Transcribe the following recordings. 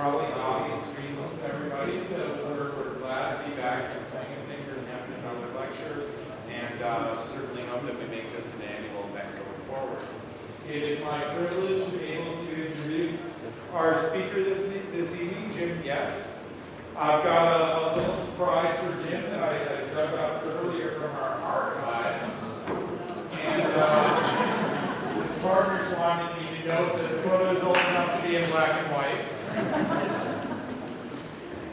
probably obvious reasons to everybody, so we're, we're glad to be back the swing of things and having another lecture, and uh, certainly hope that we make this an annual event going forward. It is my privilege to be able to introduce our speaker this, this evening, Jim Goetz. I've got a, a little surprise for Jim that I, I dug up earlier from our archives. And uh, his partners wanted me to note that the photo is old enough to be in black and white.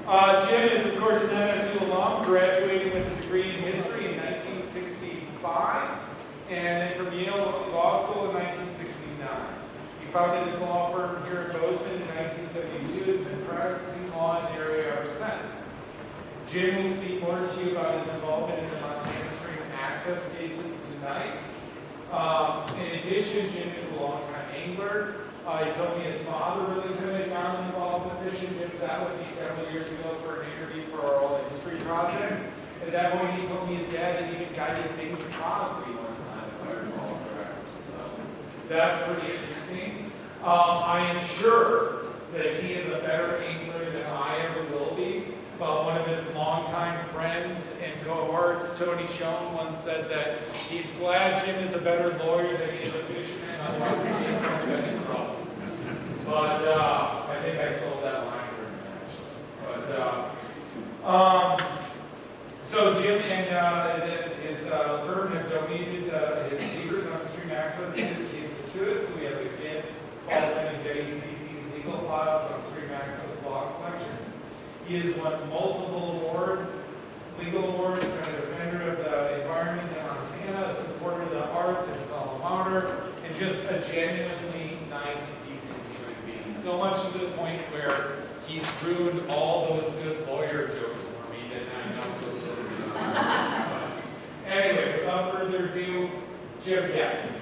Uh, Jim is, of course, an MSU alum, graduating with a degree in history in 1965, and then from Yale Law School in 1969. He founded his law firm here in Bozeman in 1972, and has been practicing law in the area ever since. Jim will speak more to you about his involvement in the Montana Stream access cases tonight. Um, in addition, Jim is a longtime angler. Uh, he told me his father really got him involved in fishing. Jim sat with me several years ago for an interview for our old history project. At that point, he told me his dad had even guided Bing Crosby one time, if I recall correctly. So that's pretty interesting. Um, I am sure that he is a better angler than I ever will be. But one of his longtime friends and cohorts, Tony Schoonen, once said that he's glad Jim is a better lawyer than he is a fisherman, otherwise been in trouble. But uh, I think I stole that line from him, actually. But uh, um, so Jim and uh, his uh, firm have donated uh, his papers on stream access cases to us. So we have the kids, Paul and DC legal files on stream access law collection. He has won multiple awards, legal awards, kind of a defender of the environment in Montana, a supporter of the arts in his alma mater, and just a genuinely nice. So much to the point where he's ruined all those good lawyer jokes for me that I know he'll do. But Anyway, without further ado, Jim Goetz.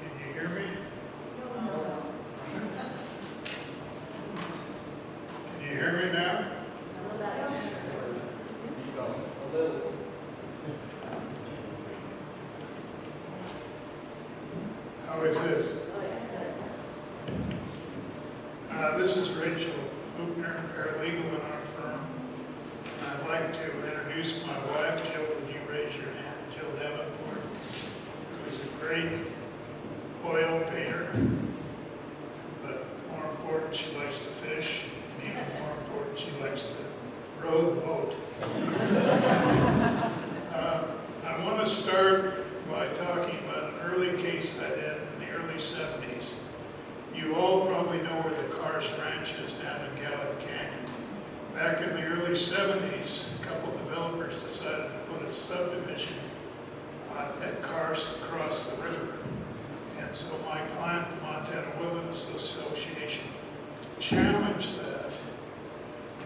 Can you hear me? Can you hear me now? How is this? Uh, This is Rachel Hoopner, paralegal in our firm. And I'd like to introduce my wife, Jill. Would you raise your hand? Jill Davenport, who is a great oil painter, but more important, she likes to fish, and even more important, she likes to row the boat. Uh, I want to start by talking about an early case I did in the early 70s. You all probably know where the Karst Ranch is down in Gallatin Canyon. Back in the early 70s, a couple developers decided to put a subdivision uh, at Karst across the river. And so my client, the Montana Wilderness Association, challenged that.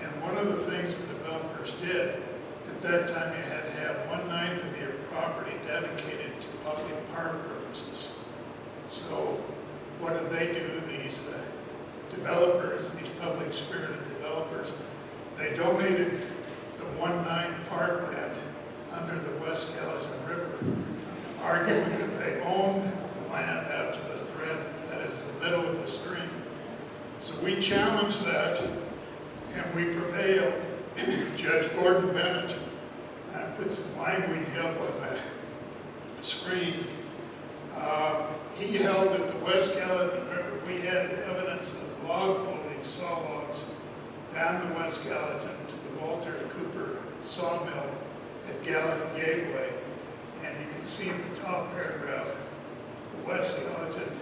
And one of the things the developers did, at that time you had to have one ninth of your property dedicated to public park purposes. So what did they do, these uh, developers, these public spirited developers? They donated the one ninth parkland under the West Gallatin River, arguing that they owned the land out to the thread that is the middle of the stream. So we challenged that, and we prevailed. Judge Gordon Bennett uh, put some language up on the screen. Uh, He held that the West Gallatin River, we had evidence of log folding saw logs down the West Gallatin to the Walter Cooper sawmill at Gallatin Gateway. And you can see in the top paragraph, the West Gallatin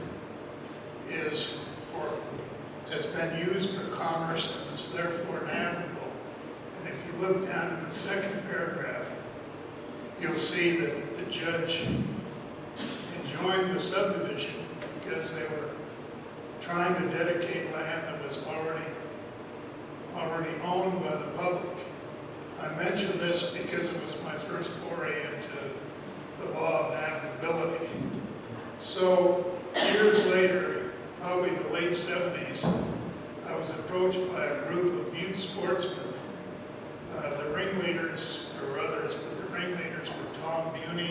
is for, has been used for commerce and is therefore navigable. And if you look down in the second paragraph, you'll see that the judge enjoined the subdivision because they were trying to dedicate land that was already, already owned by the public. I mention this because it was my first foray into the law of navigable So years later, probably the late seventies, I was approached by a group of youth sportsmen. Uh, the ringleaders, were others, but ringleaders were Tom Buney,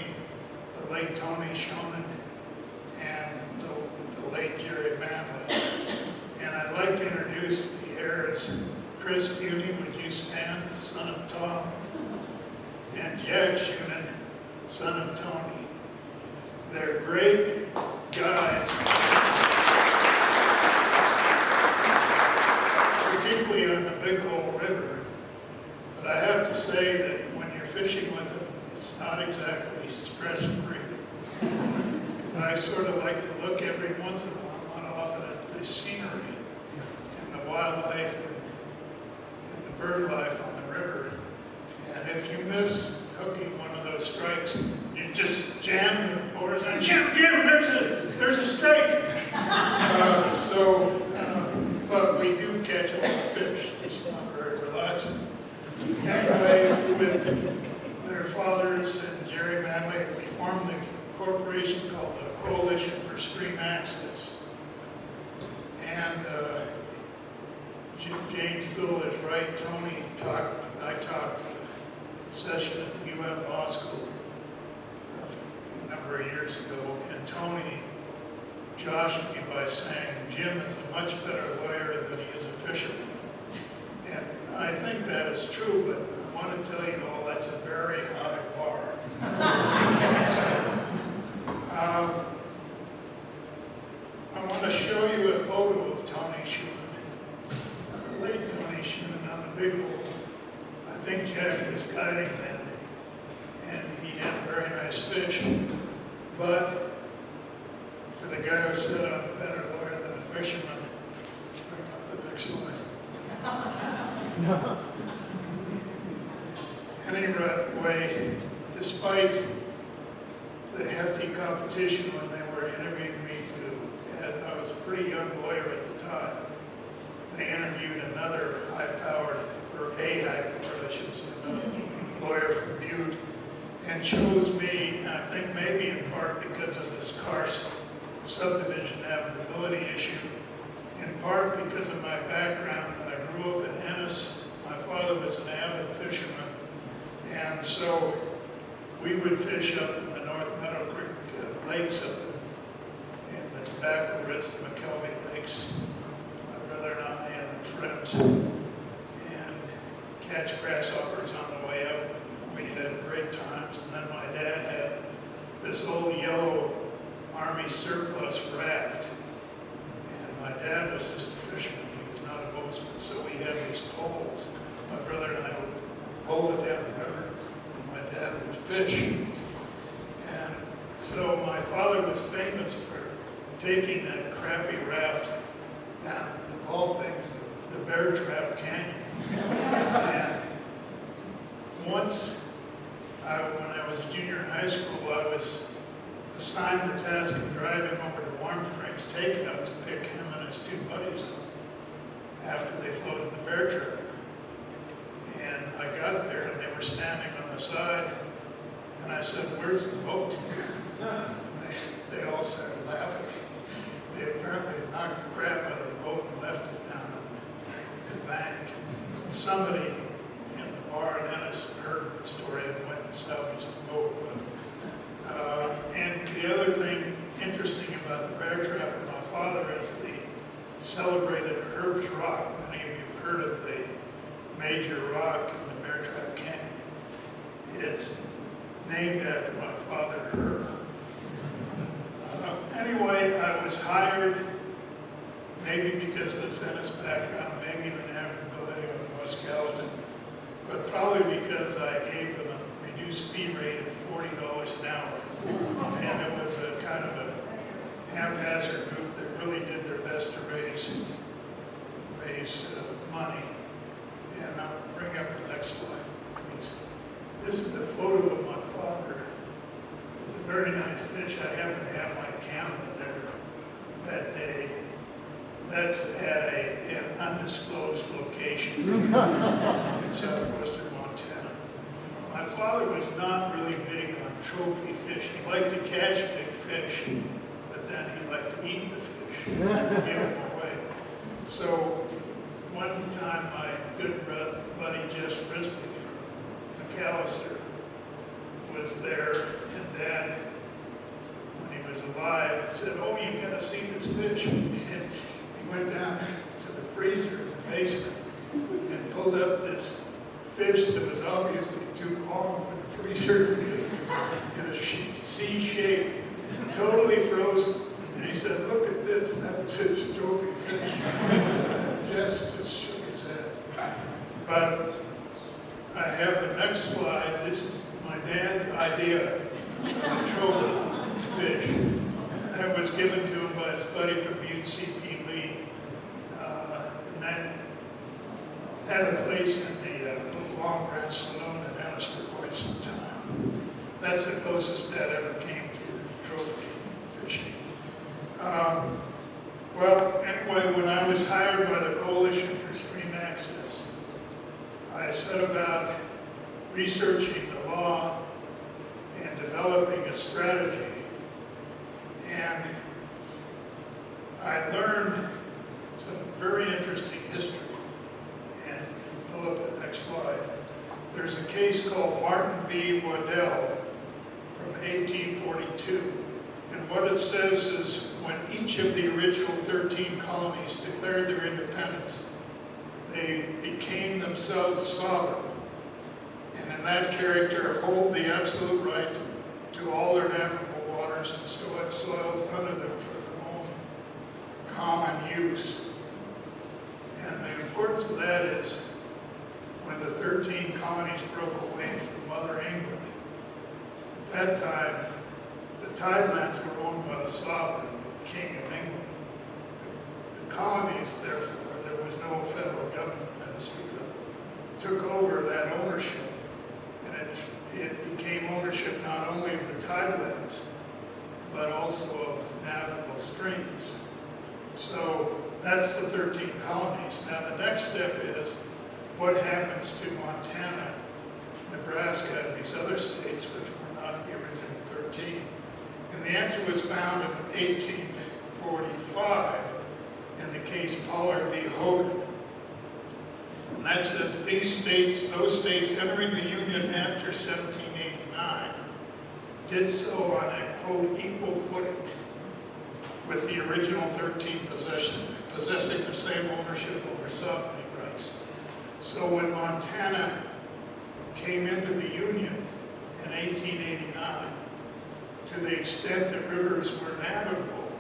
the late Tony Schoonen, and the, the late Jerry Manley. And I'd like to introduce the heirs. Chris Buney, would you stand, son of Tom? And Jack Schoonen, son of Tony. They're great guys. Particularly on the Big Hole River. But I have to say that fishing with them, it's not exactly stress-free. I sort of like to look every once in a while, not often, at the scenery and the wildlife and, and the bird life on the river. And if you miss hooking one of those strikes, you just jam the oars and Jim, Jim, there's a, there's a strike. Uh, so, uh, but we do catch a lot of fish. It's not. Anyway, with their fathers and Jerry Manley, we formed a corporation called the Coalition for Stream Access. And uh, James Thule is right. Tony talked, I talked a session at the UN Law School a number of years ago, and Tony joshed me by saying, Jim is a much better lawyer than he is a fisherman. I think that is true, but I want to tell you all, that's a very high bar. So, um, I want to show you a photo of Tony Schoonen, the late Tony Schoonen on the big hole. I think Jack was guiding that, and he had a very nice fish. But for the guy who said I'm a better lawyer than a fisherman, bring up the next slide. Anyway, despite the hefty competition when they were interviewing me to, and I was a pretty young lawyer at the time, they interviewed another high-powered, or a high-powered, I should say, lawyer from Butte, and chose me, I think maybe in part because of this Carson subdivision navigability issue, in part because of my background. I grew up in Ennis. Father was an avid fisherman. And so we would fish up in the North Meadow Creek uh, lakes up in, in the Tobacco Ridge, the McKelvey Lakes, my brother and I and friends, and catch grasshoppers on the way up. And we had great times. And then my dad had this old yellow Army surplus fish. I happen to have my camera there that day. That's at a, an undisclosed location in southwestern Montana. My father was not really big on trophy fishing. He liked to catch big fish, but then he liked to eat the fish, and give them away. So one time, my good buddy Jess Frisbee from McAllister was there, and Dad, he was alive, I said, "Oh, you've gotta see this fish." And he went down to the freezer in the basement and pulled up this fish that was obviously too long for the freezer it was in a C shape, totally frozen. And he said, "Look at this." That was his trophy fish. Jess just shook his head. But I have the next slide. This is my dad's idea of a trophy fish. That was given to him by his buddy from Butte C.P. Lee. Uh, and that had a place in the uh, Long Branch Saloon in Ennis for quite some time. That's the closest that ever came to trophy fishing. Um, well, anyway, when I was hired by the Coalition for Stream Access, I set about researching the law and developing a strategy. And I learned some very interesting history. And if you pull up the next slide, there's a case called Martin v. Waddell from 1842. And what it says is when each of the original 13 colonies declared their independence, they became themselves sovereign. And in that character, hold the absolute right to all their navigable waters and so- soils under them for their own common use. And the importance of that is when the 13 colonies broke away from Mother England, at that time, the tidelands were owned by the sovereign, the King of England. The- The colonies, therefore, there was no federal government speak of, took over that ownership. And it, it became ownership not only of the tidelands, but also of navigable streams. So that's the 13 colonies. Now, the next step is what happens to Montana, Nebraska, and these other states, which were not the original 13? And the answer was found in 1845 in the case Pollard v. Hagan. And that says these states, those states entering the Union after 1789, did so on a quote equal footing with the original 13 possession, possessing the same ownership over sovereignty rights. So when Montana came into the Union in 1889, to the extent that rivers were navigable,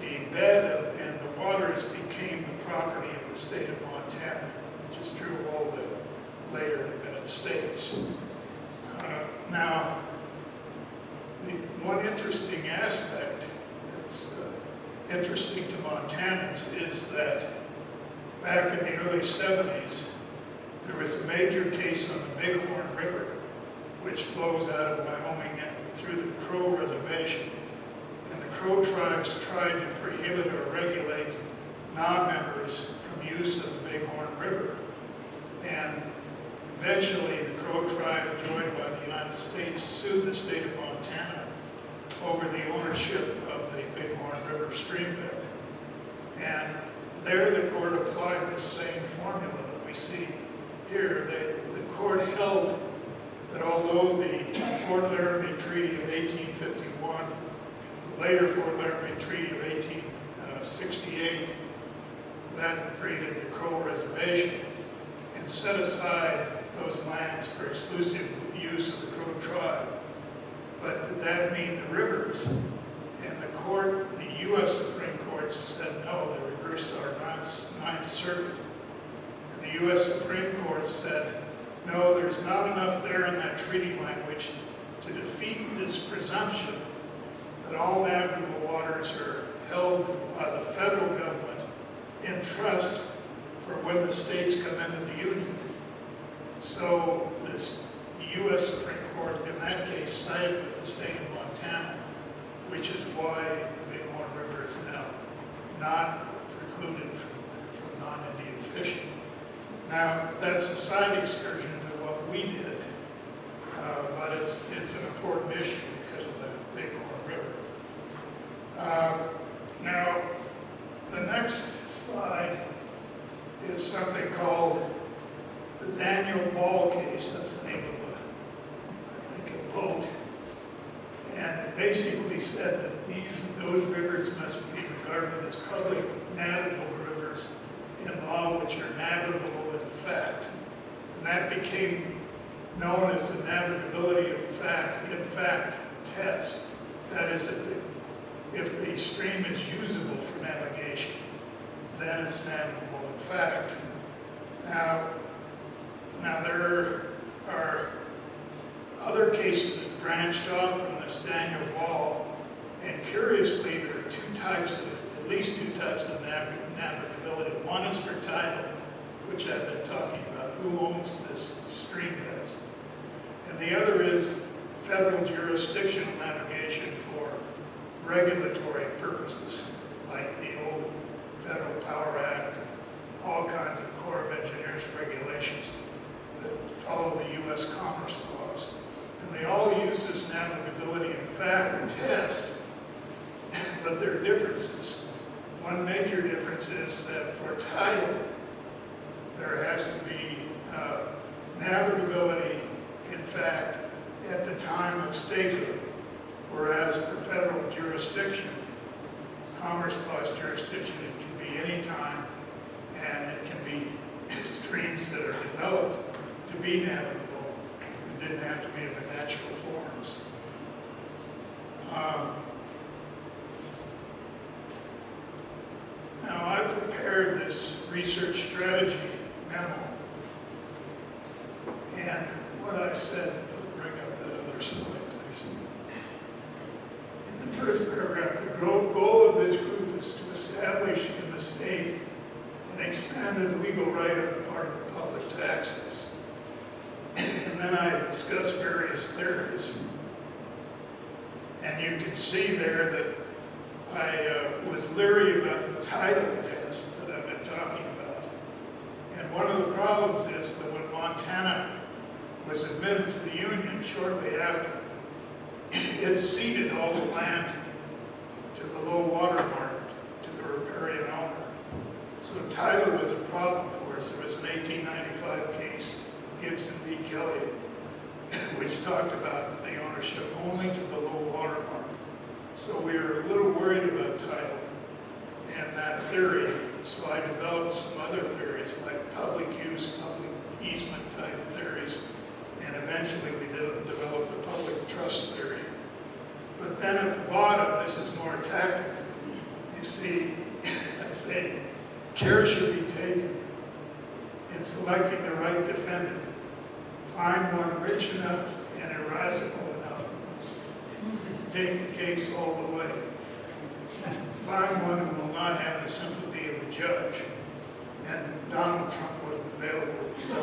the bed of, and the waters became the property of the state of Montana, which is true of all the later admitted states. Uh, now, the one interesting aspect that's uh, interesting to Montanans is that back in the early 70s, there was a major case on the Bighorn River, which flows out of Wyoming and through the Crow Reservation. And the Crow tribes tried to prohibit or regulate non-members from use of the Bighorn River. And eventually, the Crow tribe, joined by the United States, sued the state of Montana over the ownership of the Bighorn River stream bed. And there, the court applied the same formula that we see here. The, the court held that although the Fort Laramie Treaty of 1851, the later Fort Laramie Treaty of 1868, that created the Crow Reservation and set aside those lands for exclusive use of the Crow tribe. But did that mean the rivers? And the court, the U.S. Supreme Court said no, they reversed our Ninth Circuit. And the U.S. Supreme Court said, no, there's not enough there in that treaty language to defeat this presumption that all navigable waters are held by the federal government in trust for when the states come into the Union. So this, the U.S. Supreme Court in that case sided with the state of Montana, which is why the Bighorn River is now not precluded from, from non-Indian fishing. Now, that's a side excursion to what we did, uh, but it's, it's an important issue because of the Bighorn River. Uh, now, the next slide is something called the Daniel Ball case, that's the name of a, I think, a boat. And it basically said that these, those rivers must be regarded as public navigable rivers in law which are navigable in fact. And that became known as the navigability of fact, in fact test. That is, if the, if the stream is usable for navigation, then it's navigable in fact. Now, now there are other cases that branched off from this Daniel Ball, and curiously, there are two types of, at least two types of navigability. One is for title, which I've been talking about, who owns this stream beds. And the other is federal jurisdictional navigation for regulatory purposes, like the old Federal Power Act, and all kinds of Corps of Engineers regulations that follow the U.S. Commerce Clause. And they all use this navigability in fact test, but there are differences. One major difference is that for title, there has to be uh, navigability in fact at the time of statehood, whereas for federal jurisdiction, Commerce Clause jurisdiction, it can be any time, and it can be streams that are developed to be navigable. It didn't have to be in the natural forms. Um, Now, I prepared this research strategy memo. And what I said, bring up that other slide, please. In the first paragraph, the goal of this group is to establish in the state an expanded legal right on the part of the public to access. And then I discuss various theories. And you can see there that I uh, was leery about the title test that I've been talking about. And one of the problems is that when Montana was admitted to the Union shortly after, it ceded all the land to the low water mark, to the riparian owner. So title was a problem for us. There was an 1895 case, Gibson v. Kelly, which talked about the ownership only to the low water mark. So we were a little worried about title and that theory. So I developed some other theories like public use, public easement type theories. And eventually we de- developed the public trust theory. But then at the bottom, this is more tactical. You see, I say, care should be taken in selecting the right defendant. Find one rich enough and irascible enough to take the case all the way. Find one who will not have the sympathy of the judge. And Donald Trump wasn't available at the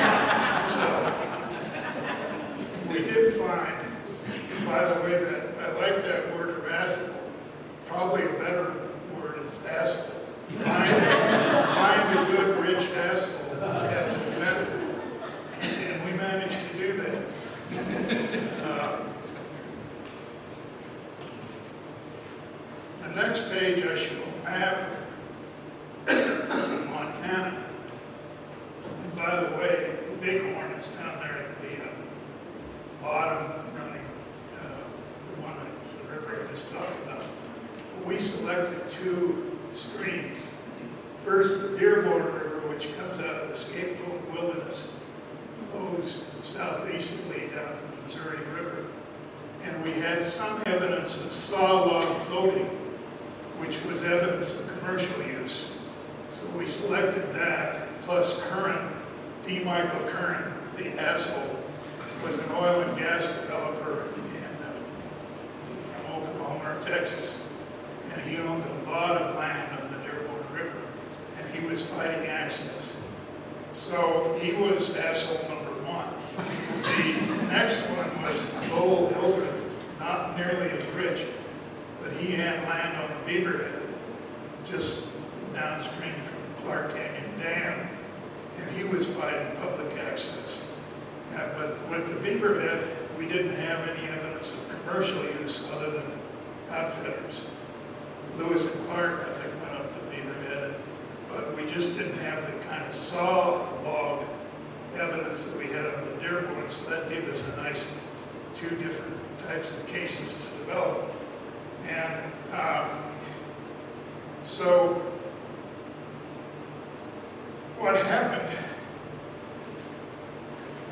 time. So, we did find, by the way, that, I like that word irascible. Probably a better word is asshole. Find, find a good, rich asshole as a defendant. And we managed to do that. The next page, I show a map of Montana. And by the way, the bighorn is down there at the uh, bottom running, uh, the one, that the river I just talked about. We selected two streams. First, the Dearborn River, which comes out of the Scapegoat Wilderness, flows southeasterly down to the Missouri River. And we had some evidence of saw log floating, which was evidence of commercial use. So we selected that, plus Curran, D. Michael Curran, the asshole, was an oil and gas developer in, uh, from Oklahoma or Texas. And he owned a lot of land on the Dearborn River, and he was fighting access. So he was asshole. The next one was Lowell Hildreth, not nearly as rich, but he had land on the Beaverhead, just downstream from the Clark Canyon Dam, and he was fighting public access. Uh, But with the Beaverhead, we didn't have any evidence of commercial use other than outfitters. Lewis and Clark, I think, went up the Beaverhead, but we just didn't have the kind of saw log evidence that we had on the Dearborn, so that gave us a nice two different types of cases to develop. And um, so what happened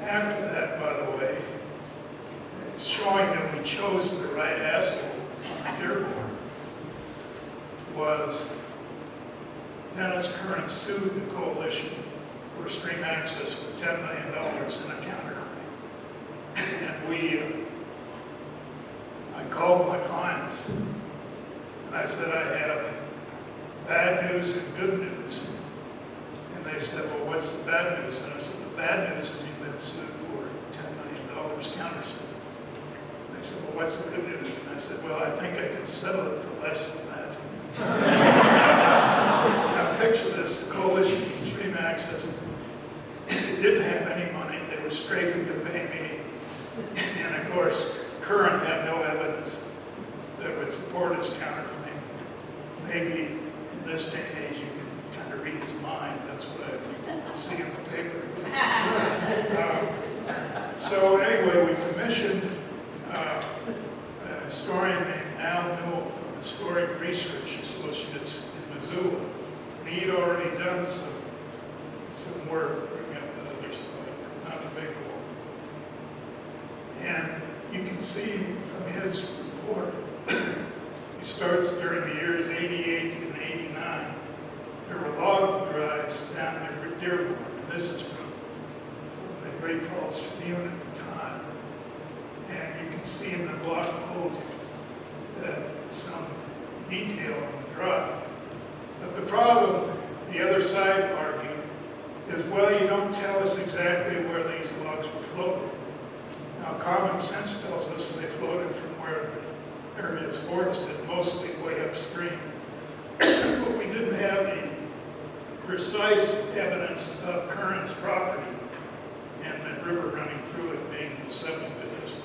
after that, by the way, it's showing that we chose the right asshole on Dearborn, was Dennis Curran sued the coalition for stream access for $10 million in a counterclaim. And we, uh, I called my clients and I said, I have bad news and good news. And they said, well, what's the bad news? And I said, the bad news is you've been sued for $10 million countersuit. They said, well, what's the good news? And I said, well, I think I can settle it for less than that. picture this, the coalition for stream access didn't have any money. They were scraping to pay me. And of course, Curran had no evidence that would support his counterclaim. Maybe in this day and age, you can kind of read his mind. That's what I see in the paper. Uh, So anyway, we commissioned uh, a historian named Al Newell from Historic Research Associates in Missoula. And he'd already done some, some work, up that other slide, not the big one. And you can see from his report, he starts during the years 88 and 89. There were log drives down there at Dearborn, and this is from, from the Great Falls Tribune at the time. And you can see in the blog quote that some detail on the drive. But the problem, the other side argued, is, well, you don't tell us exactly where these logs were floated. Now, common sense tells us they floated from where the area is forested, mostly way upstream. But we didn't have the precise evidence of Curran's property and the river running through it being the subject of this.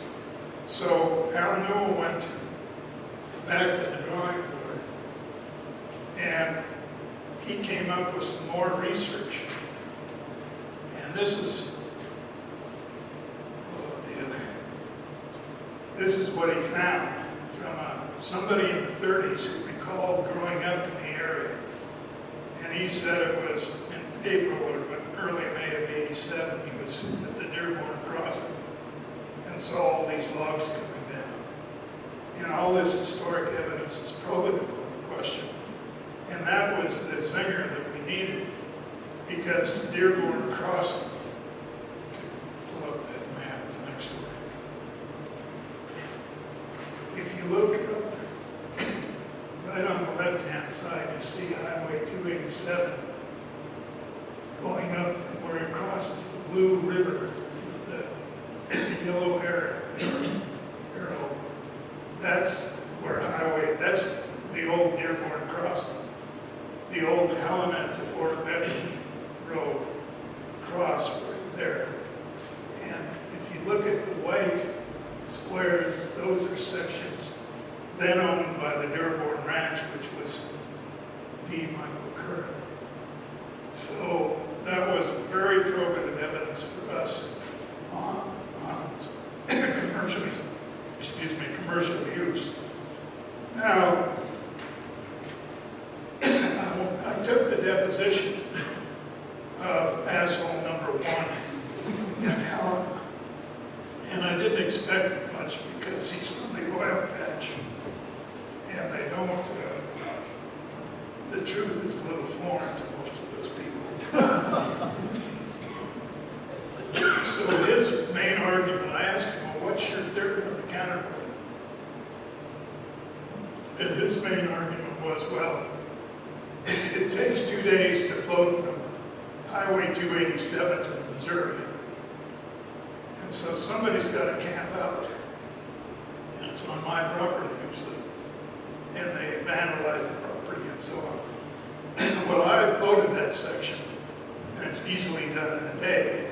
So Al Newell went back to the drawing board and he came up with some more research. And this is oh, the other- this is what he found from uh, somebody in the 30s who recalled growing up in the area. And he said it was in April or early May of 87, he was at the Dearborn Crossing and saw all these logs coming down. And all this historic evidence is probative on the question. And that was the zinger that we needed because Dearborn Crossing, you can pull up that map, the next one. If look up, right on the left-hand side, you see Highway 287 going up where it crosses the Blue River with the yellow arrow. That's where highway, that's the old Dearborn Crossing. The old Helena to Fort Benton Road cross right there. And if you look at the white squares, those are sections then owned by the Dearborn Ranch, which was D. Michael Curran. So that was very probative evidence for us on, on commercial, excuse me, commercial use. Now, I I took the deposition of asshole number one in Helena, and I didn't expect much because he's from the oil patch, and they don't, uh, the truth is a little foreign to most of those people. So his main argument, I asked him, well, what's your theory on the counterclaim? And his main argument was, well, it takes two days to float from Highway 287 to Missouri. And so somebody's got to camp out. And it's on my property usually. And they vandalize the property and so on. Well, I floated that section, and it's easily done in a day.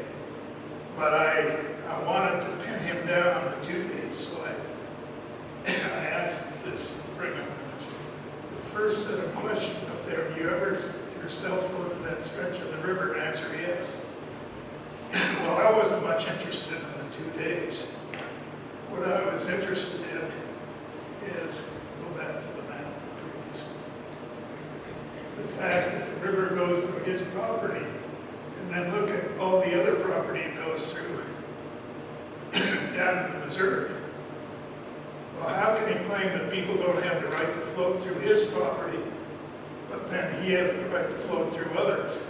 But I, I wanted to pin him down on the two days, so I, I asked this, bring up the first set of questions up there. Have you ever yourself floated that stretch of the river? And answer, yes. Well, I wasn't much interested in the two days. what I was interested in is, go back to the map. The fact that the river goes through his property, and then look at all the other property it goes through down to the Missouri. Well, how can he claim that people don't have the right to float through his property, but then he has the right to float through others?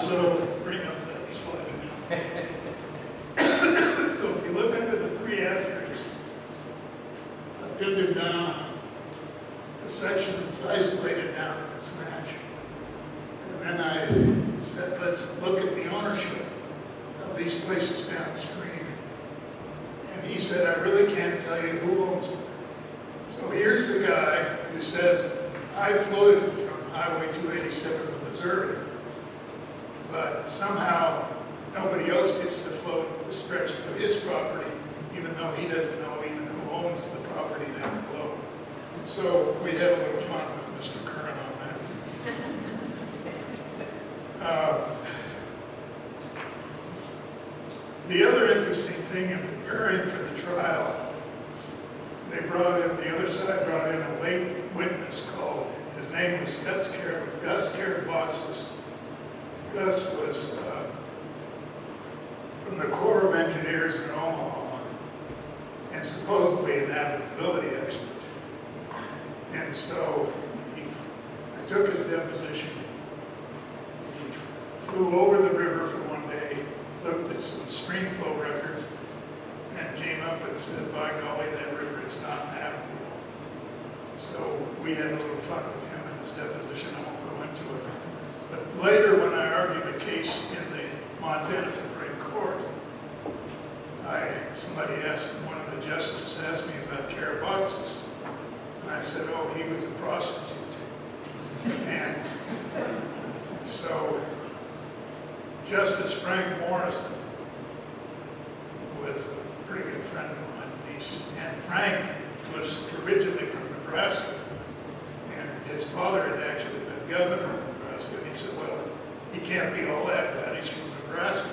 So, bring up that slide. So if you look under the three asterisks, I pinned it down, the isolated down in this match. And then I said, let's look at the ownership of these places downstream. And he said, I really can't tell you who owns them. So here's the guy who says, I floated from Highway 287 to Missouri, but somehow nobody else gets to float the stretch through his property, even though he doesn't know even who owns the property down below. So we had a little fun with Mr. Curran on that. Uh, The other interesting thing in preparing for the trial, they brought in, the other side brought in a late witness called, his name was Gus Car, Gus Karabatsis. Gus was uh, from the Corps of Engineers in Omaha, and supposedly a navigability expert. And so he, I took his deposition. He flew over the river for one day, looked at some stream flow records, and came up and said, by golly, that river is not navigable. So we had a little fun with him in his deposition, I won't go into it. But later, when I argued the case in the Montana Supreme Court, I, somebody asked, one of the justices asked me about Karabatsis. I said, oh, he was a prostitute. And so Justice Frank Morrison who was a pretty good friend of mine. And Frank was originally from Nebraska. And his father had actually been governor of Nebraska. And he said, well, he can't be all that bad. He's from Nebraska.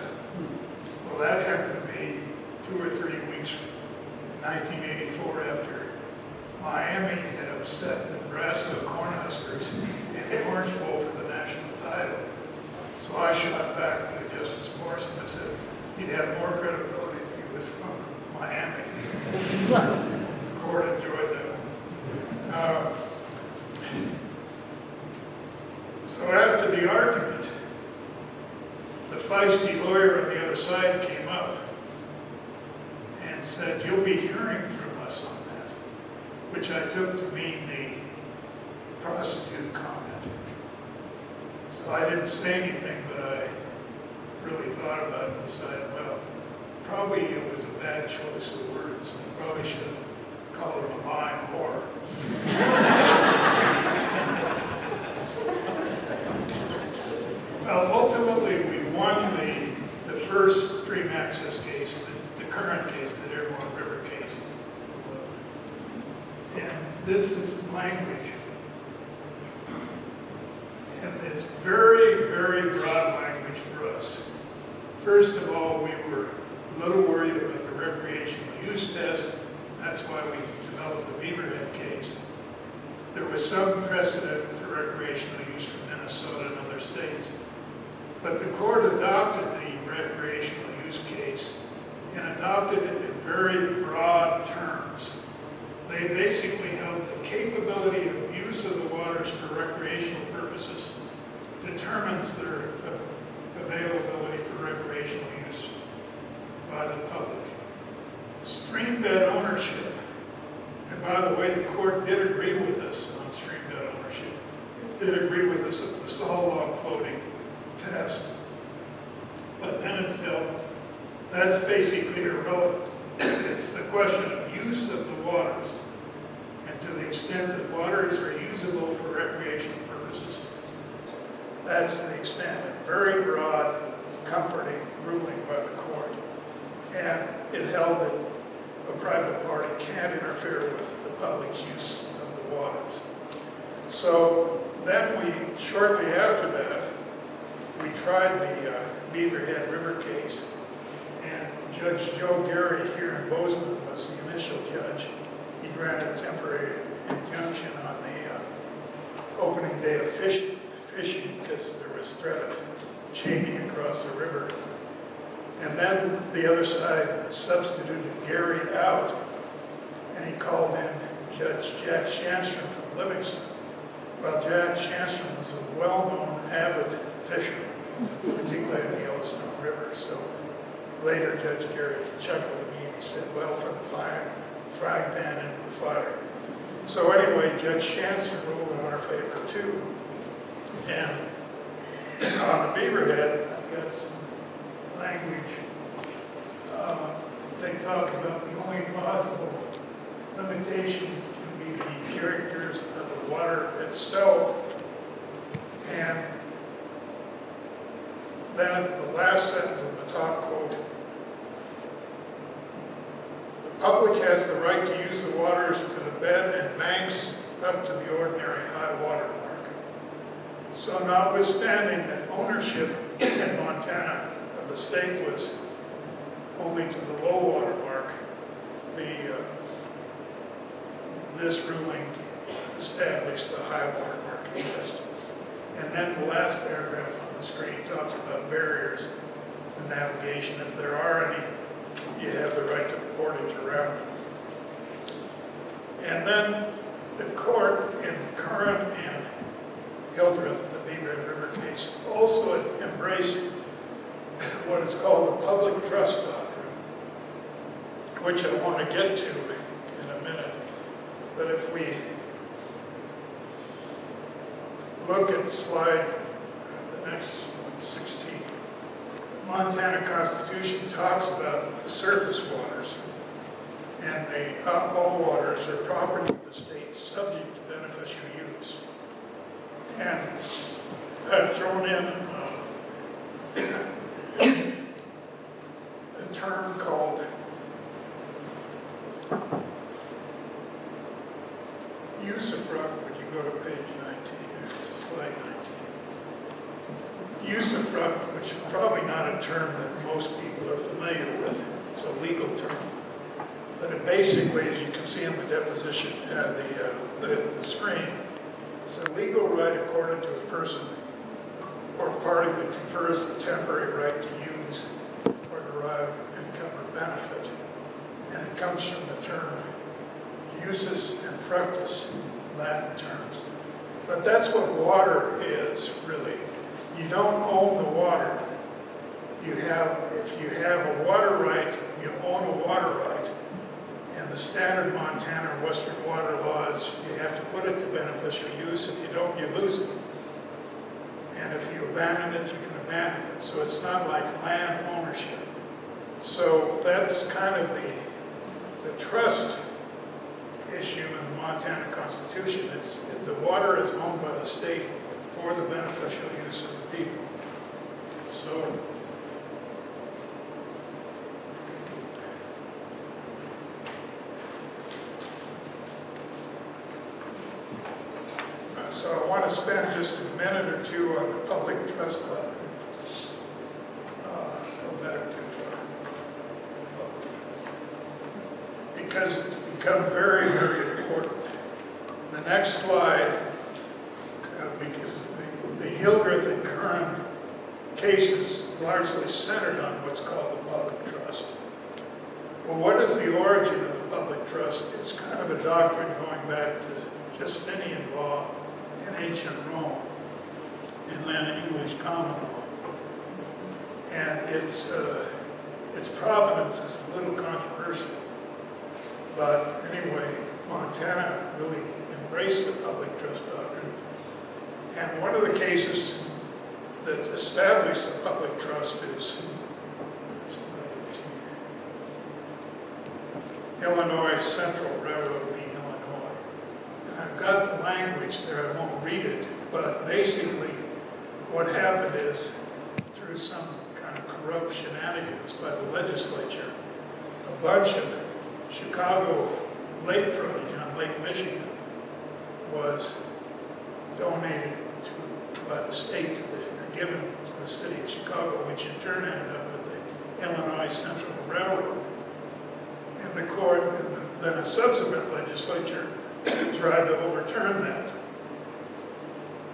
Well, that happened to be two or three weeks in 1984 after Miami had upset Nebraska Cornhuskers in the Orange Bowl for the national title. So I shot back to Justice Morrison and said, he'd have more credibility if he was from Miami. The Court enjoyed that one. Uh, So after the argument, the feisty lawyer on the other side came up and said, you'll be hearing from us on that, which I took to mean the prosecuted comment. So I didn't say anything, but I really thought about it and decided, well, probably it was a bad choice of words. I probably should have called him a lying whore. Well, ultimately, we won the, the first stream access case, the, the Curran case, that Dearborn River case. And this is language. And it's very, very broad language for us. First of all, we were a little worried about the recreational use test. That's why we developed the Beaverhead case. There was some precedent for recreational use from Minnesota and other states. But the court adopted the recreational use case and adopted it in very broad terms. They basically held the capability of use of the waters for recreational purposes determines their availability for recreational use by the public. Stream bed ownership, and by the way, the court did agree with us on stream bed ownership. It did agree with us on the saw log floating test. But then until, that's basically irrelevant. It's the question of use of the waters. To the extent that waters are usable for recreational purposes, that's the extent, a very broad, comforting ruling by the court. And it held that a private party can't interfere with the public use of the waters. So then we, shortly after that, we tried the uh, Beaverhead River case, and Judge Joe Gary here in Bozeman was the initial judge. He granted temporary injunction on the uh, opening day of fish- fishing because there was threat of chaining across the river. And then the other side substituted Gary out, and he called in Judge Jack Shanstrom from Livingston. Well, Jack Shanstrom was a well-known avid fisherman, particularly in the Yellowstone River. So later, Judge Gary chuckled at me and he said, well, for the fire, frying pan the fire. So anyway, Judge Shanstrom ruled in our favor too. And on the Beaverhead, I've got some language. Uh, They talk about the only possible limitation can be the characters of the water itself. And then the last sentence of the top quote, public has the right to use the waters to the bed and banks up to the ordinary high water mark. So notwithstanding that ownership in Montana of the state was only to the low water mark, the, uh, this ruling established the high water mark test. And then the last paragraph on the screen talks about barriers in navigation. If there are any, you have the right to portage around them. And then the court in Curran and Hildreth, the Beaver River case, also embraced what is called the public trust doctrine, which I want to get to in a minute. But if we look at slide, the next one, 16, the Montana Constitution talks about the surface waters, and the all waters are property of the state subject to beneficial use. And I've thrown in uh, a term called usufruct, would you go to page 19, uh, slide 19? Usufruct, which is probably not a term that most people are familiar with, it's a legal term. But it basically, as you can see in the deposition, uh, the, uh, the, the screen, it's a legal right accorded to a person or party that confers the temporary right to use or derive income or benefit. And it comes from the term usus and fructus, Latin terms. But that's what water is, really. You don't own the water. You have, if you have a water right, you own a water right. And the standard Montana or Western water laws, you have to put it to beneficial use. If you don't, you lose it. And if you abandon it, you can abandon it. So it's not like land ownership. So that's kind of the, the trust issue in the Montana Constitution. It's, the water is owned by the state for the beneficial use of the people. So Uh, So I want to spend just a minute or two on the public trust doctrine. Uh, Go back to uh. Because it's become very, very important. The next slide, uh, because the- the Hildreth and Curran cases largely centered on what's called the public trust. Well, what is the origin of the public trust? It's kind of a doctrine going back to Justinian law in ancient Rome, and then English common law. And its, uh, its provenance is a little controversial. But anyway, Montana really embraced the public trust doctrine. And one of the cases that established the public trust is Illinois Central Railroad v. Illinois. And I've got the language there, I won't read it, but basically what happened is through some kind of corrupt shenanigans by the legislature, a bunch of Chicago lake frontage on Lake Michigan was donated to, by the state to the, given to the city of Chicago, which in turn ended up with the Illinois Central Railroad. And the court, and then a subsequent legislature tried to overturn that.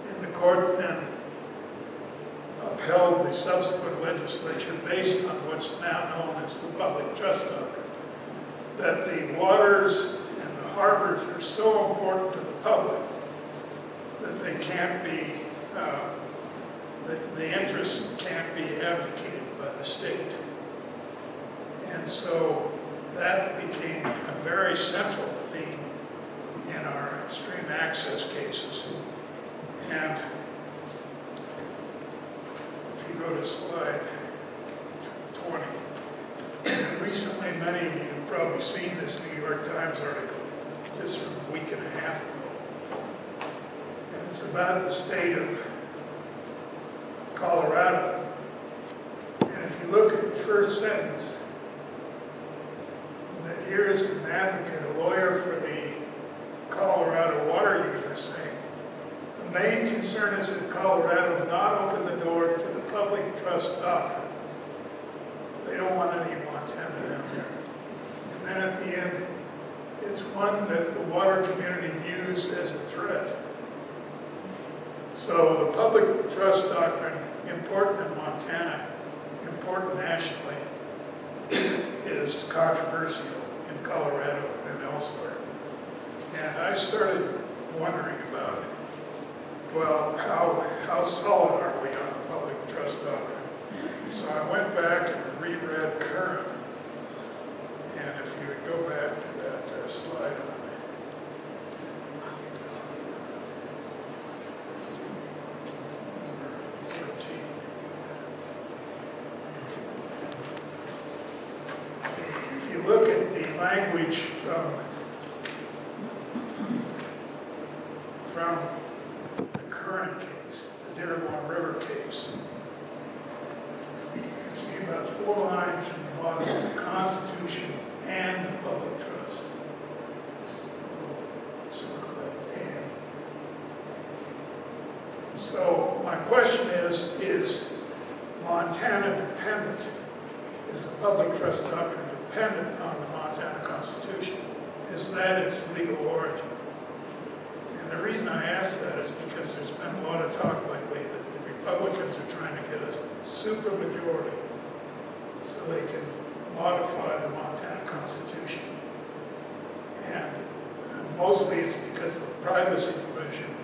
And the court then upheld the subsequent legislature based on what's now known as the public trust doctrine. That the waters and the harbors are so important to the public that they can't be, uh, the, the interests can't be abdicated by the state. And so that became a very central theme in our stream access cases. And if you go to slide 20, recently many of you have probably seen this New York Times article just from a week and a half ago. And it's about the state of Colorado. And if you look at the first sentence, that here is an advocate, a lawyer for the Colorado water users saying, the main concern is that Colorado not open the door to the public trust doctrine. They don't want any Montana down there. And then at the end, it's one that the water community views as a threat. So the public trust doctrine, important in Montana, important nationally, is controversial in Colorado and elsewhere. And I started wondering about it. Well, how, how solid are we on the public trust doctrine? So I went back and reread Curran. And if you would go back to that uh, slide on number 14. If you look at the language from, from the Curran case, the Dearborn River case, you can see about four lines from the bottom of the Constitution and the public trust. So, my question is, is Montana dependent? Is the public trust doctrine dependent Constitution? Is that its legal origin? And the reason I ask that is because there's been a lot of talk lately that the Republicans are trying to get a supermajority so they can modify the Montana Constitution. And mostly it's because of the privacy provision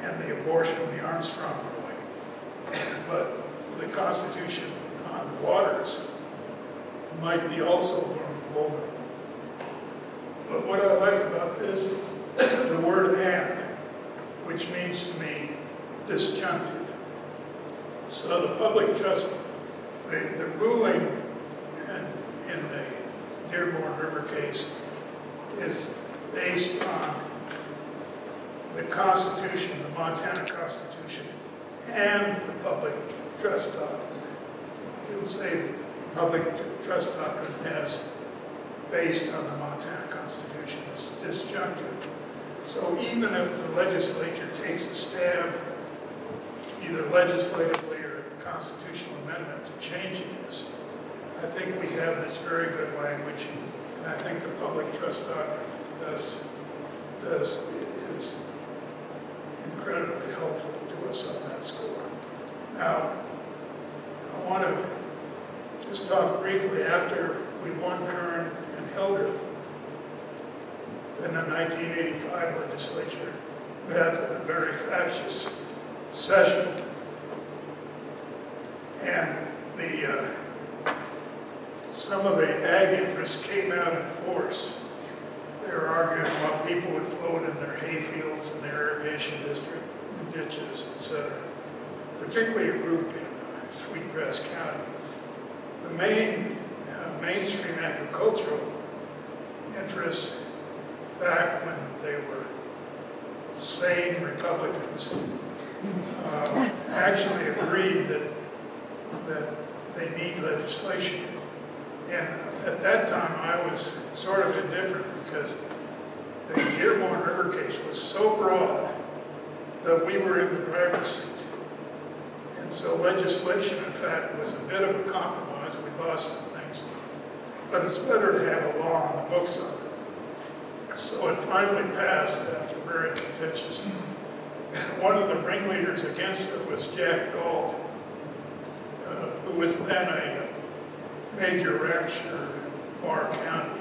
and the abortion of the Armstrong ruling. But the Constitution on waters might be also vulnerable. But what I like about this is the word and, which means to me disjunctive. So the public trust, the, the ruling in, in the Dearborn River case is based on the Constitution, the Montana Constitution, and the public trust doctrine. It will say the public trust doctrine as based on the Montana Constitution. is disjunctive. So even if the legislature takes a stab, either legislatively or a constitutional amendment to changing this, I think we have this very good language, and I think the public trust doctrine does, does, is incredibly helpful to us on that score. Now, I want to just talk briefly after we won Curran and Hildreth. Then the 1985 legislature met in a very factious session. And the, uh, some of the ag interests came out in force. They were arguing about people would float in their hay fields and their irrigation district ditches, et cetera. Particularly a group in uh, Sweetgrass County. The main uh, mainstream agricultural interests back when they were sane Republicans uh, actually agreed that that they need legislation. And at that time, I was sort of indifferent because the Dearborn River case was so broad that we were in the driver's seat. And so legislation, in fact, was a bit of a compromise. We lost some things. But it's better to have a law on the books on. So it finally passed after very contentious. One of the ringleaders against it was Jack Galt, uh, who was then a major rancher in Meagher County.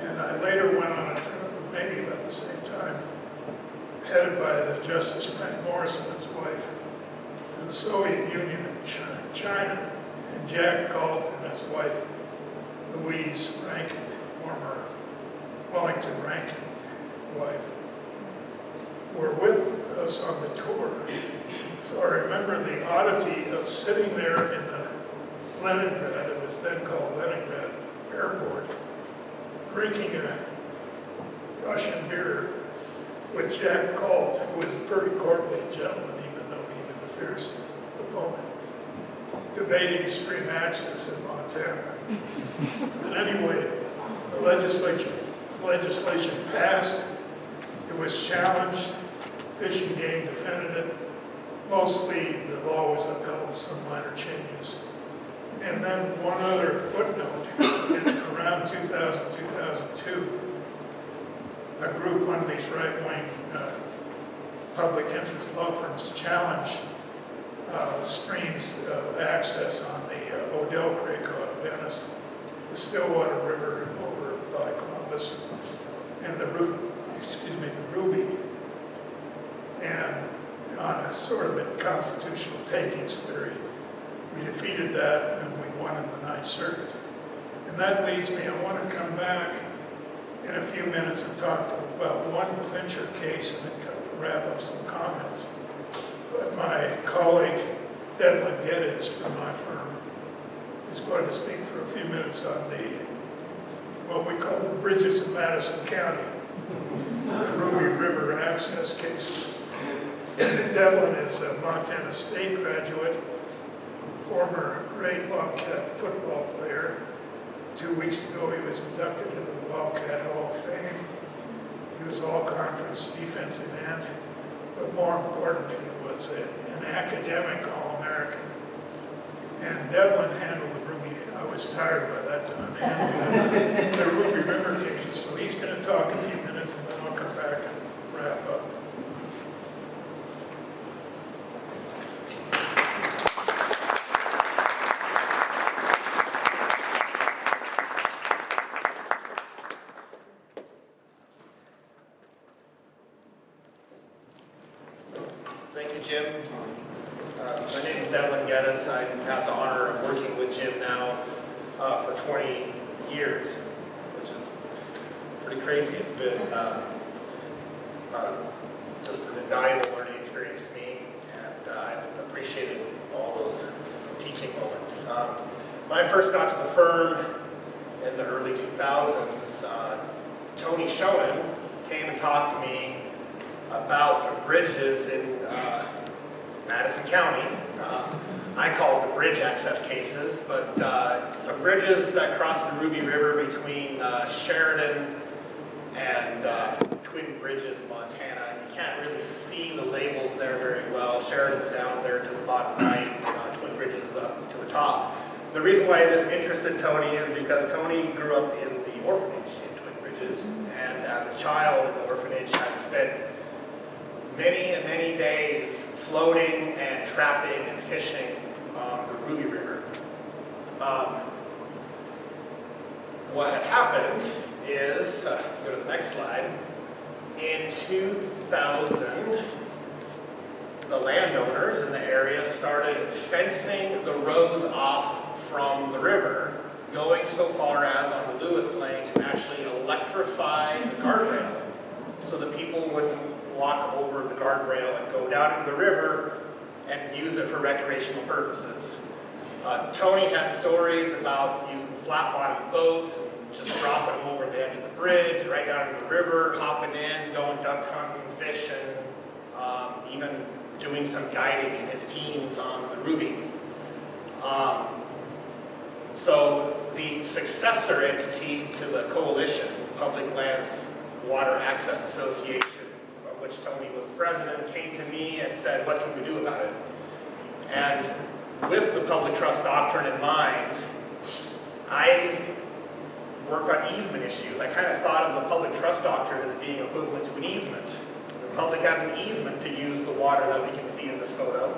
And I later went on a trip, maybe about the same time, headed by the Justice Frank Morris and his wife, to the Soviet Union and China. And Jack Galt and his wife, Louise Rankin, former Wellington Rankin wife, were with us on the tour. So I remember the oddity of sitting there in the Leningrad, it was then called Leningrad Airport, drinking a Russian beer with Jack Galt, who was a pretty courtly gentleman, even though he was a fierce opponent, debating stream access in Montana. But anyway, the legislature, legislation passed, it was challenged, Fish and Game defended it. Mostly, the law was upheld with some minor changes. And then one other footnote, in around 2000, 2002, a group, one of these right-wing uh, public interest law firms challenged uh, streams of access on the uh, Odell Creek out of Ennis, the Stillwater River over by And the excuse me, the Ruby. And on a sort of a constitutional takings theory, we defeated that and we won in the Ninth Circuit. And that leads me, I want to come back in a few minutes and talk about one clincher case and then wrap up some comments. But my colleague Devlin Geddes from my firm is going to speak for a few minutes on the, what we call the bridges of Madison County, the Ruby River access cases. Devlin is a Montana State graduate, former great Bobcat football player. Two weeks ago, he was inducted into the Bobcat Hall of Fame. He was all-conference defensive end, but more important, he was a- an academic All-American. And Devlin handled I was tired by that time, handling the Ruby River cases, so he's gonna talk a few minutes and then I'll come back and wrap up. Thank you, Jim. Uh, My name is Devlin Geddes. I have the honor of working with Jim now uh, for 20 years, which is pretty crazy. It's been uh, uh, just an invaluable learning experience to me, and uh, I've appreciated all those teaching moments. Um, When I first got to the firm in the early 2000s, uh, Tony Schoonen came and talked to me about some bridges in uh, Madison County. Uh, I call it the bridge access cases, but uh, some bridges that cross the Ruby River between uh, Sheridan and uh, Twin Bridges, Montana. You can't really see the labels there very well. Sheridan's down there to the bottom right, uh, Twin Bridges is up to the top. The reason why this interested Tony is because Tony grew up in the orphanage in Twin Bridges, and as a child in the orphanage had spent many and many days floating and trapping and fishing Ruby River. Um, what had happened is, uh, go to the next slide, in 2000, the landowners in the area started fencing the roads off from the river, going so far as on the Lewis Lane to actually electrify the guardrail so that people wouldn't walk over the guardrail and go down into the river and use it for recreational purposes. Uh, Tony had stories about using flat-bottom boats, just dropping them over the edge of the bridge, right down into the river, hopping in, going duck hunting, fishing, um, even doing some guiding in his teens on the Ruby. Um, so the successor entity to the coalition, Public Lands Water Access Association, of which Tony was president, came to me and said, what can we do about it? And with the public trust doctrine in mind, I worked on easement issues. I kind of thought of the public trust doctrine as being equivalent to an easement. The public has an easement to use the water that we can see in this photo.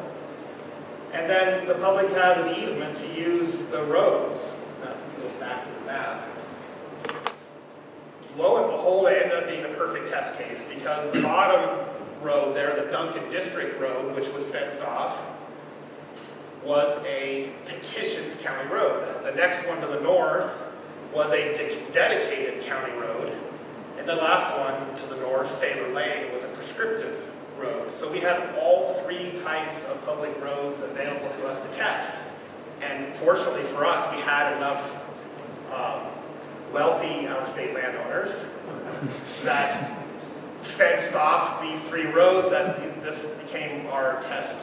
And then the public has an easement to use the roads. Now, go back to the map. Lo and behold, it ended up being a perfect test case because the bottom road there, the Duncan District Road, which was fenced off, was a petitioned county road. The next one to the north was a de- dedicated county road. And the last one to the north, Sailor Lane, was a prescriptive road. So we had all three types of public roads available to us to test. And fortunately for us, we had enough um, wealthy out-of-state landowners that fenced off these three roads that this became our test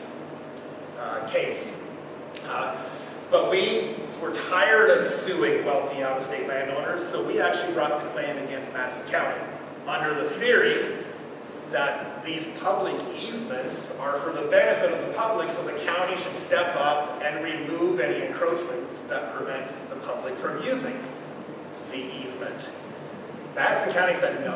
uh, case. Uh, But we were tired of suing wealthy out-of-state landowners, so we actually brought the claim against Madison County under the theory that these public easements are for the benefit of the public, so the county should step up and remove any encroachments that prevent the public from using the easement. Madison County said no.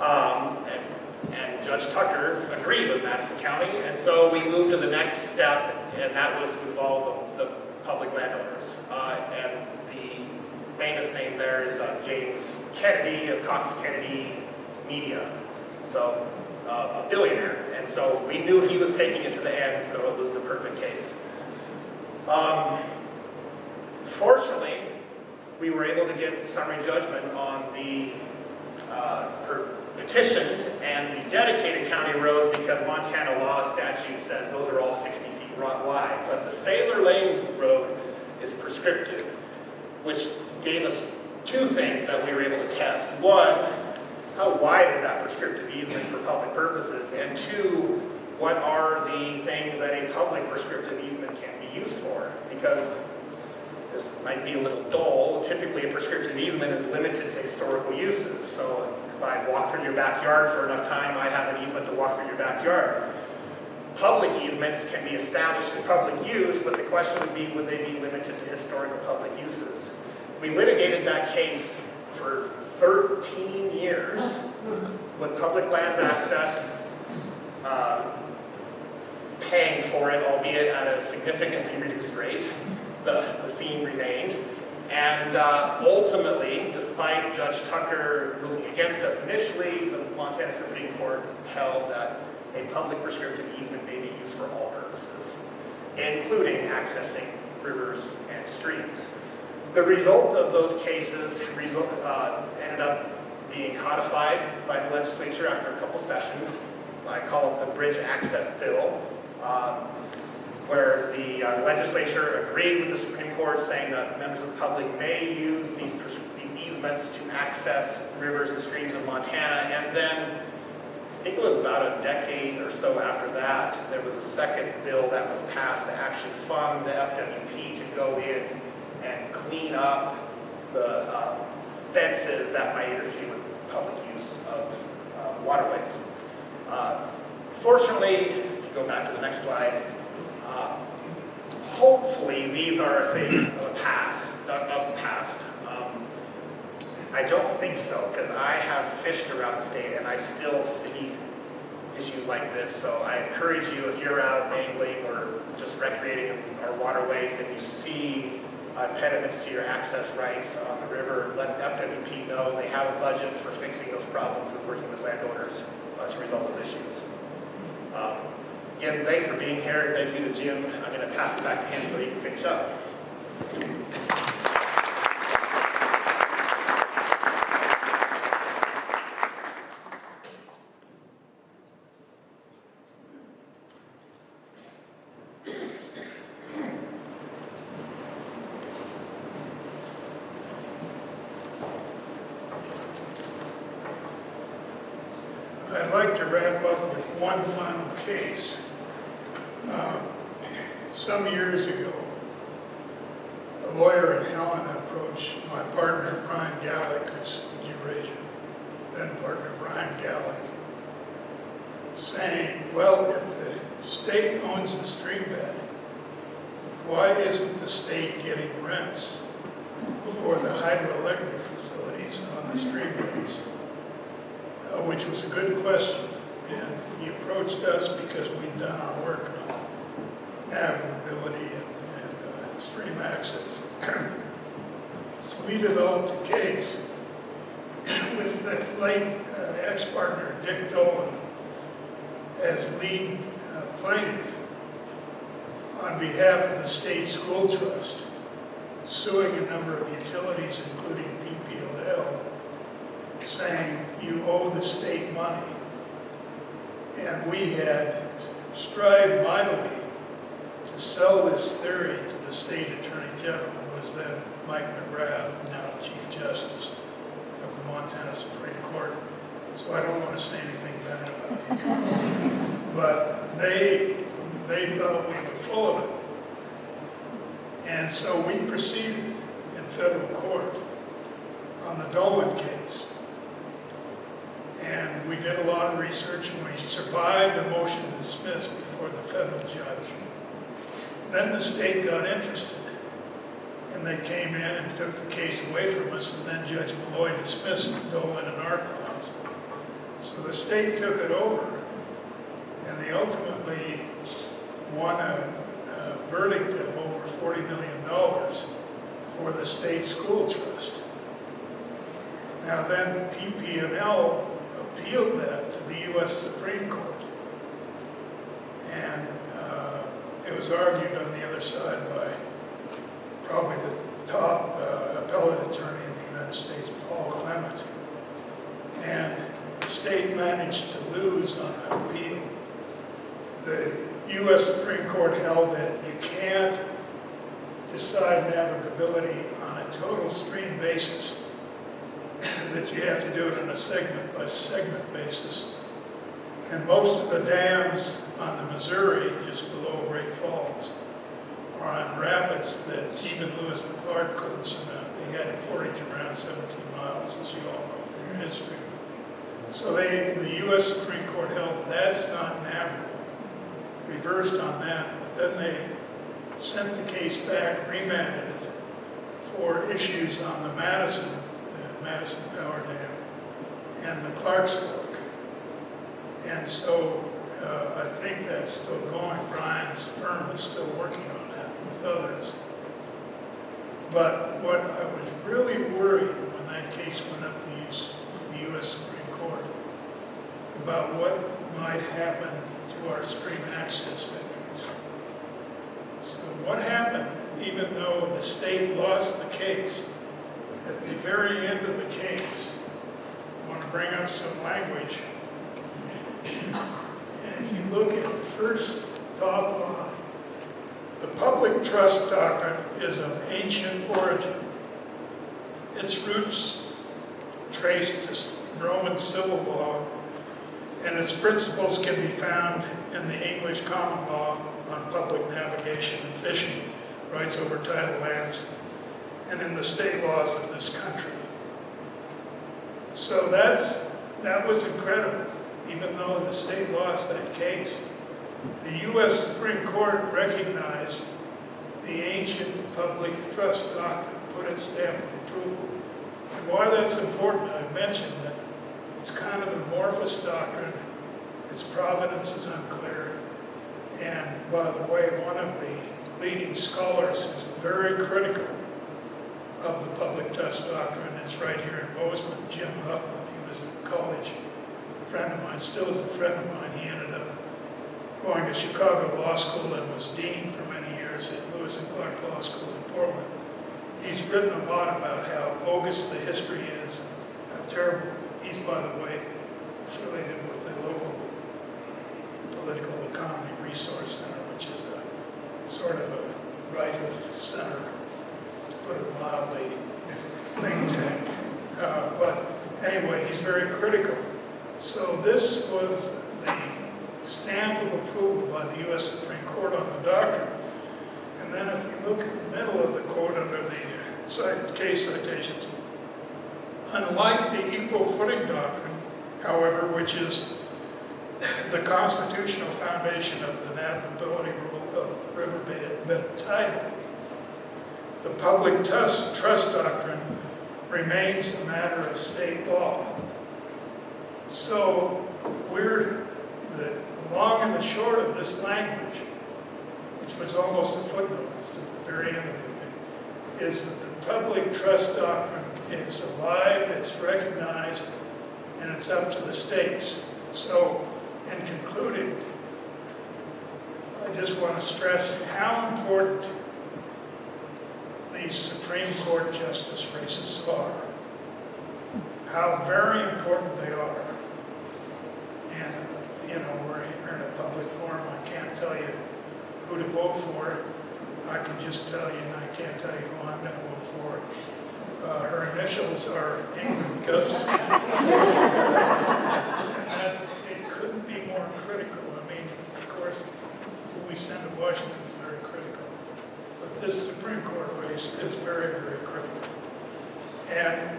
Um, and, and Judge Tucker agreed with Madison County, and so we moved to the next step, and that was to involve the, the public landowners. Uh, and the famous name there is uh, James Kennedy of Cox Kennedy Media. So, uh, a billionaire. And so we knew he was taking it to the end, so it was the perfect case. Um, fortunately, we were able to get summary judgment on the uh, petitioned and the dedicated county roads because Montana law statute says those are all 60 ro- wide. But the Sailor Lane Road is prescriptive, which gave us two things that we were able to test. One, how wide is that prescriptive easement for public purposes? And two, what are the things that a public prescriptive easement can be used for? Because this might be a little dull. Typically, a prescriptive easement is limited to historical uses. So if I walk through your backyard for enough time, I have an easement to walk through your backyard. Public easements can be established in public use, but the question would be, would they be limited to historical public uses? We litigated that case for 13 years with Public Lands Access uh, paying for it, albeit at a significantly reduced rate. The, the theme remained. And uh, ultimately, despite Judge Tucker ruling against us initially, the Montana Supreme Court held that a public prescriptive easement may be used for all purposes, including accessing rivers and streams. The result of those cases result, uh, ended up being codified by the legislature after a couple sessions. I call it the Bridge Access Bill, um, where the uh, legislature agreed with the Supreme Court saying that members of the public may use these, these easements to access rivers and streams of Montana. And then, I think it was about a decade or so after that, there was a second bill that was passed to actually fund the FWP to go in and clean up the uh, fences that might interfere with public use of uh, waterways. Uh, Fortunately, if you go back to the next slide, uh, hopefully these are a thing of the past, of the past. I don't think so, because I have fished around the state and I still see issues like this. So I encourage you, if you're out angling or just recreating in our waterways and you see uh, impediments to your access rights on the river, let FWP know. They have a budget for fixing those problems and working with landowners uh, to resolve those issues. Um, Again, thanks for being here. Thank you to Jim. I'm going to pass it back to him so he can finish up. I'd like to wrap up with one final case. Uh, Some years ago, a lawyer in Helena approached my partner Brian Gallik, who's in Eurasia, then partner Brian Gallik, saying, well, if the State owns the stream bed. Why isn't the state getting rents for the hydroelectric facilities on the stream beds? Uh, Which was a good question, and he approached us because we'd done our work on navigability and, and uh, stream access. So we developed a case with the late uh, ex-partner Dick Dolan as lead uh, plaintiff on behalf of the state school trust, suing a number of utilities, including PP&L, saying you owe the state money. And we had strived mightily to sell this theory to the state attorney general, who was then Mike McGrath, now Chief Justice of the Montana Supreme Court. So I don't want to say anything bad about him. But they, they thought we were full of it. And so we proceeded in federal court on the Dolan case. And we did a lot of research and we survived the motion to dismiss before the federal judge. Then the state got interested and they came in and took the case away from us and then Judge Molloy dismissed Dolan and our cause. So the state took it over and they ultimately won a, a verdict of $40 million for the state school trust. Now then, the PP&L appealed that to the U.S. Supreme Court. And uh, it was argued on the other side by probably the top uh, appellate attorney in the United States, Paul Clement. And the state managed to lose on appeal. The U.S. Supreme Court held that you can't decide navigability on a total stream basis, that you have to do it on a segment by segment basis. And most of the dams on the Missouri, just below Great Falls, are on rapids that even Lewis and Clark couldn't surmount. They had a portage around 17 miles, as you all know from your history. So they, the U.S. Supreme Court held that's not navigable, reversed on that, but then they sent the case back, remanded it for issues on the Madison, the Madison Power Dam, and the Clark's Fork. And so uh, I think that's still going. Brian's firm is still working on that with others. But what I was really worried when that case went up to to the U.S. Supreme Court about what might happen to our stream access victories. So what happened, even though the state lost the case, at the very end of the case, I want to bring up some language. And if you look at the first top line, the public trust doctrine is of ancient origin. Its roots trace to Roman civil law, and its principles can be found in the English common law on public navigation and fishing, rights over tidal lands, and in the state laws of this country. So that's, that was incredible, even though the state lost that case. The U.S. Supreme Court recognized the ancient public trust doctrine, put its stamp of approval. And why that's important, I mentioned that it's kind of amorphous doctrine, its provenance is unclear, and by the way, one of the leading scholars who's very critical of the public trust doctrine is right here in Bozeman, Jim Huffman. He was a college friend of mine, still is a friend of mine. He ended up going to Chicago Law School and was dean for many years at Lewis and Clark Law School in Portland. He's written a lot about how bogus the history is, how terrible. He's, by the way, affiliated with the local political economy resource center, which is a sort of a right of center, to put it mildly, think tank. Uh, but anyway, he's very critical. So this was the stamp of approval by the U.S. Supreme Court on the doctrine. And then if you look at the middle of the quote under the cite, case citations, unlike the equal footing doctrine, however, which is the constitutional foundation of the navigability rule of riverbed title. The public trust, doctrine remains a matter of state law. So we're, the the long and the short of this language, which was almost a footnote, it's at the very end of the is that the public trust doctrine is alive, it's recognized, and it's up to the states. So, in concluding, I just want to stress how important these Supreme Court justice races are, how very important they are. And, you know, we're here in a public forum, I can't tell you who to vote for. I can just tell you, and I can't tell you who I'm going to vote for. Uh, Her initials are Ingrid Gustafson. And that's, it couldn't be more critical. I mean, of course, who we send to Washington is very critical. But this Supreme Court race is very, very critical. And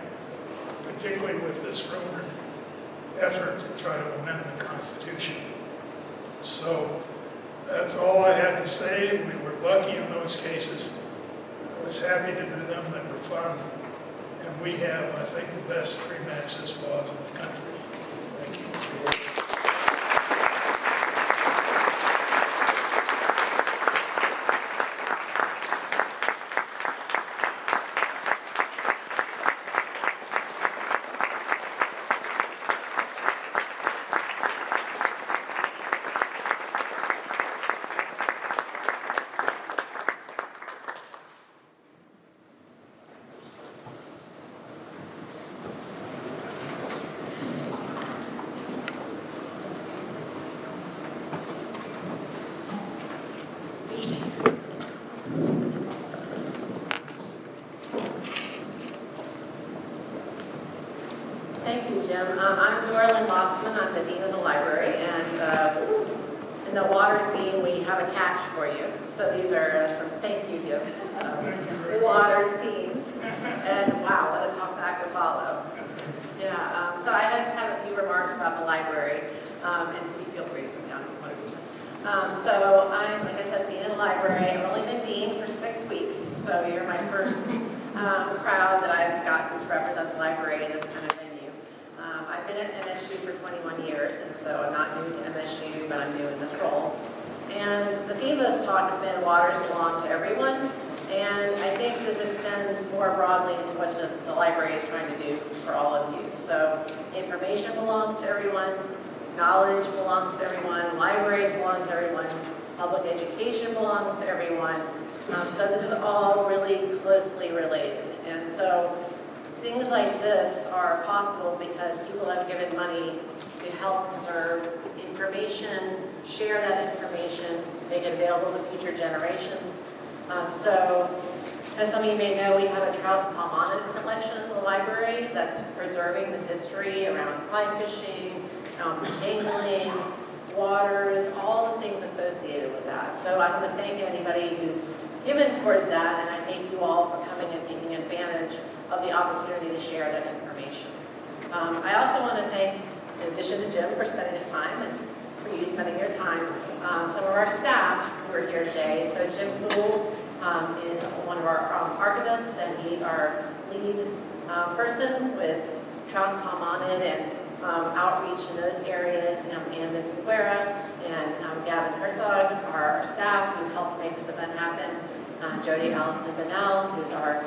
particularly with this rumored effort to try to amend the Constitution. So that's all I had to say. We were lucky in those cases. I was happy to do them, they were fun. And we have, I think, the best free access laws in the country. Thank you. jama'a this talk has been waters belong to everyone, and I think this extends more broadly into what the, the library is trying to do for all of you. So information belongs to everyone, knowledge belongs to everyone, libraries belong to everyone, public education belongs to everyone. Um, so this is all really closely related. And so things like this are possible because people have given money to help preserve information, share that information, make it available to future generations. Um, so, as some of you may know, we have a trout and salmonid collection in the library that's preserving the history around fly fishing, um, angling, waters, all the things associated with that. So I want to thank anybody who's given towards that, and I thank you all for coming and taking advantage of the opportunity to share that information. Um, I also want to thank, in addition to Jim for spending his time and you spending your time, um, some of our staff who are here today. So Jim Poole um, is one of our um, archivists, and he's our lead uh, person with trout and salmonid and um, outreach in those areas, um, and Vincent Guerra and um, Gavin Herzog are our staff who helped make this event happen. Uh, Jody Allison Bunnell, who's our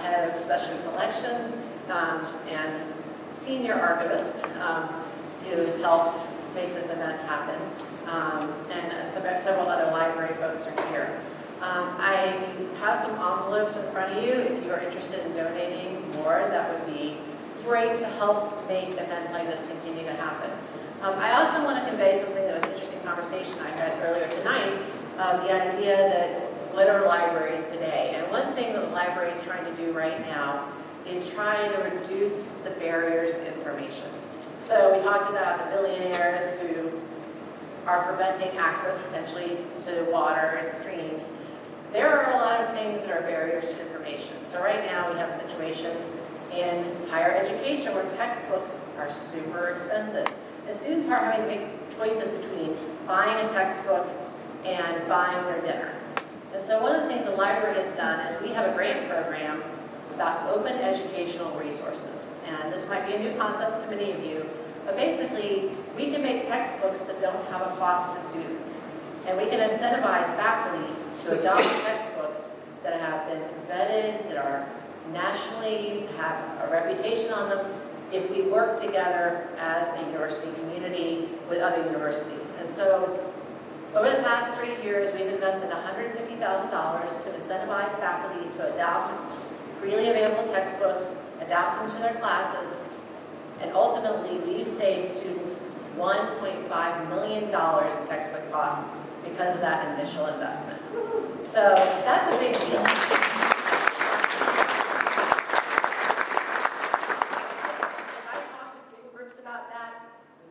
head of special collections, and senior archivist, um, who has helped make this event happen. Um, and uh, several other library folks are here. Um, I have some envelopes in front of you. If you are interested in donating more, that would be great to help make events like this continue to happen. Um, I also want to convey something that was an interesting conversation I had earlier tonight, uh, the idea that glitter libraries today. And one thing that the library is trying to do right now is trying to reduce the barriers to information. So we talked about the billionaires who are preventing access potentially to water and streams. There are a lot of things that are barriers to information. So right now we have a situation in higher education where textbooks are super expensive. And students are having to make choices between buying a textbook and buying their dinner. And so one of the things the library has done is we have a grant program about open educational resources. And this might be a new concept to many of you, but basically, we can make textbooks that don't have a cost to students. And we can incentivize faculty to adopt textbooks that have been vetted, that are nationally, have a reputation on them, if we work together as a university community with other universities. And so over the past three years, we've invested $150,000 to incentivize faculty to adopt freely available textbooks, adapt them to their classes, and ultimately, we've saved students $1.5 million in textbook costs because of that initial investment. So that's a big deal. If I talk to student groups about that,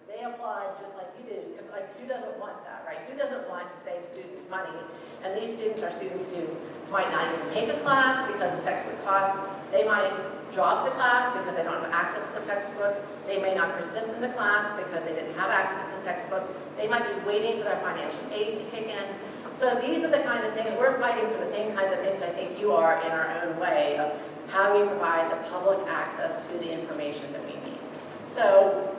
they applaud just like you do, because like, who doesn't want that, right? Who doesn't want to save students money? And these students are students who might not even take a class because of textbook costs. They might drop the class because they don't have access to the textbook. They may not persist in the class because they didn't have access to the textbook. They might be waiting for their financial aid to kick in. So these are the kinds of things, we're fighting for the same kinds of things I think you are in our own way of how do we provide the public access to the information that we need. So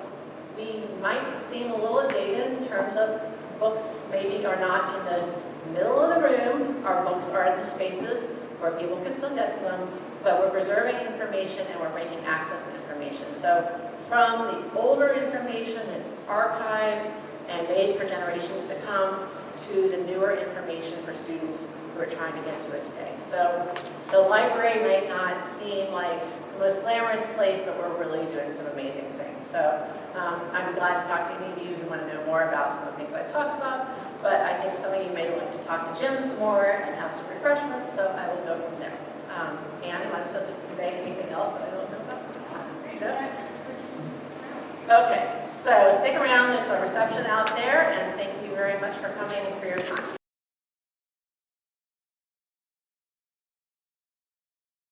we might seem a little dated in terms of books maybe are not in the middle of the room. Our books are in the spaces where people can still get to them, but we're preserving information and we're making access to information. So from the older information that's archived and made for generations to come to the newer information for students who are trying to get to it today. So the library might not seem like the most glamorous place, but we're really doing some amazing things. So um, I'm glad to talk to any of you who want to know more about some of the things I talk about, but I think some of you may like to talk to Jim some more and have some refreshments, so I will go from there. Um, Anne, am I supposed to convey anything else that I don't know about? No? Okay, so stick around, there's a reception out there, and thank you very much for coming and for your time.